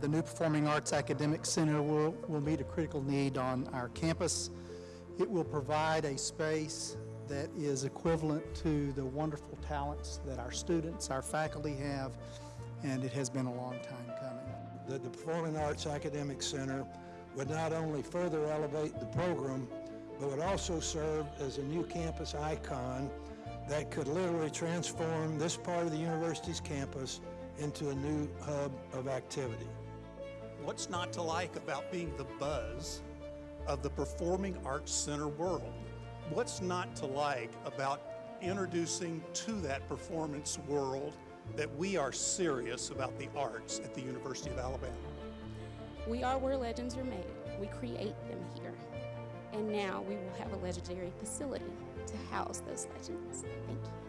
The new Performing Arts Academic Center will, will meet a critical need on our campus. It will provide a space that is equivalent to the wonderful talents that our students, our faculty have, and it has been a long time coming. that the Performing Arts Academic Center would not only further elevate the program, but would also serve as a new campus icon that could literally transform this part of the university's campus into a new hub of activity. What's not to like about being the buzz of the Performing Arts Center world? What's not to like about introducing to that performance world that we are serious about the arts at the University of Alabama? We are where legends are made. We create them here. And now we will have a legendary facility to house those legends. Thank you.